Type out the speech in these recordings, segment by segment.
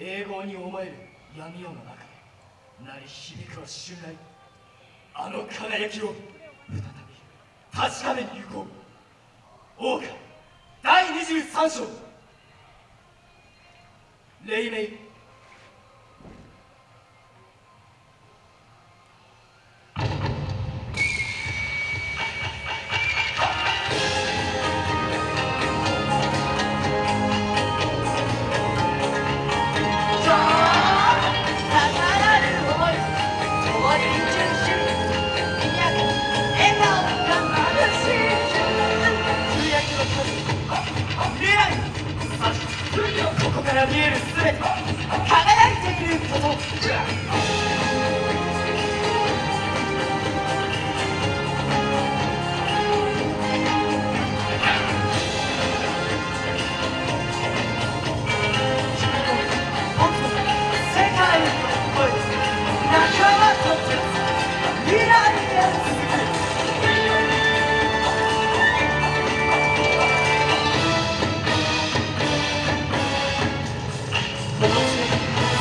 英語に思える闇夜の中で鳴り響くは襲来あの輝きを再び確かめに行こう。王家第23章。黎明。こから見える全て輝いていること。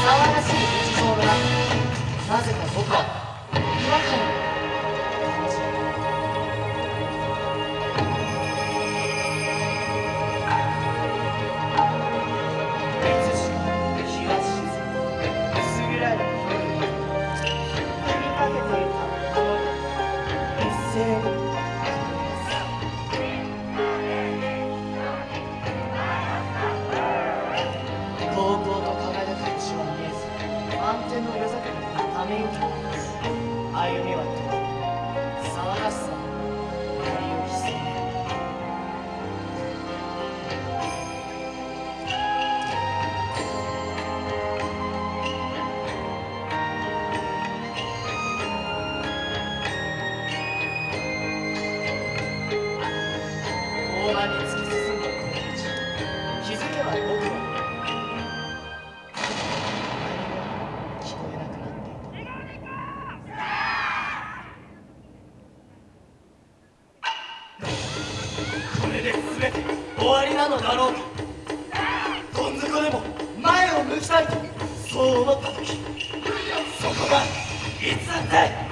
騒がしい日常がなぜか僕は違和感を歩みは遠い騒がしさに全て終わりなのだろう。かどん底でも前を向きたいとそう思った時。そこがいつだって